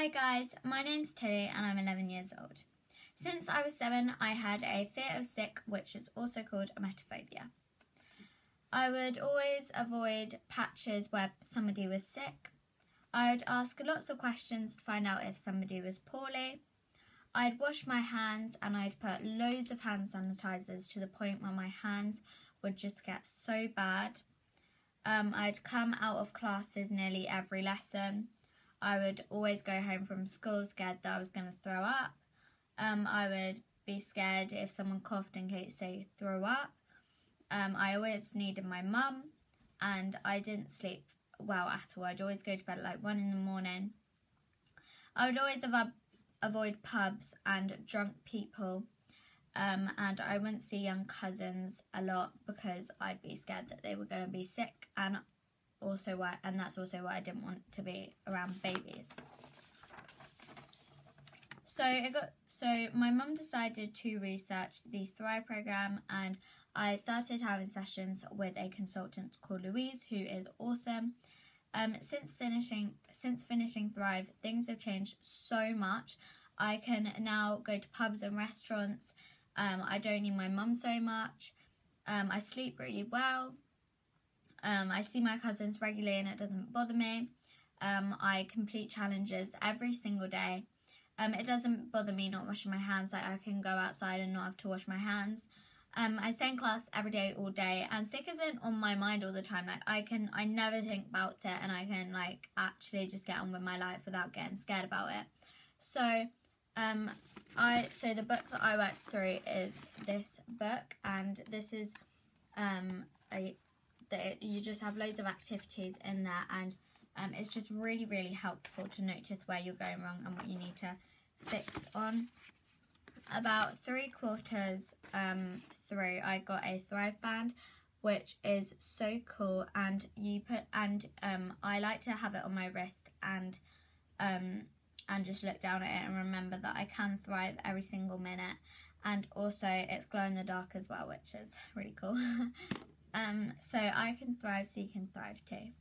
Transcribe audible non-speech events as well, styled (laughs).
Hi guys, my name's Tilly and I'm 11 years old. Since I was 7, I had a fear of sick, which is also called emetophobia. I would always avoid patches where somebody was sick. I'd ask lots of questions to find out if somebody was poorly. I'd wash my hands and I'd put loads of hand sanitizers to the point where my hands would just get so bad. Um, I'd come out of classes nearly every lesson. I would always go home from school scared that I was going to throw up. Um, I would be scared if someone coughed in case they threw up. Um, I always needed my mum, and I didn't sleep well at all. I'd always go to bed at like one in the morning. I would always avo- avoid pubs and drunk people, um, and I wouldn't see young cousins a lot because I'd be scared that they were going to be sick, and also why, and that's also why I didn't want to be around babies. So it got so my mum decided to research the Thrive program, and I started having sessions with a consultant called Louise, who is awesome. Um, since finishing since finishing Thrive, things have changed so much. I can now go to pubs and restaurants. Um, I don't need my mum so much. Um, I sleep really well. Um, I see my cousins regularly and it doesn't bother me. Um, I complete challenges every single day. Um, it doesn't bother me not washing my hands, like I can go outside and not have to wash my hands. Um, I stay in class every day, all day, and sick isn't on my mind all the time. Like I can, I never think about it, and I can like actually just get on with my life without getting scared about it. So, um, I so the book that I worked through is this book, and this is um a that you just have loads of activities in there and um, it's just really really helpful to notice where you're going wrong and what you need to fix on. About three quarters um, through I got a Thrive band which is so cool and you put and um, I like to have it on my wrist and um, and just look down at it and remember that I can thrive every single minute. And also it's glow in the dark as well which is really cool (laughs) Um, so I can thrive so you can thrive too.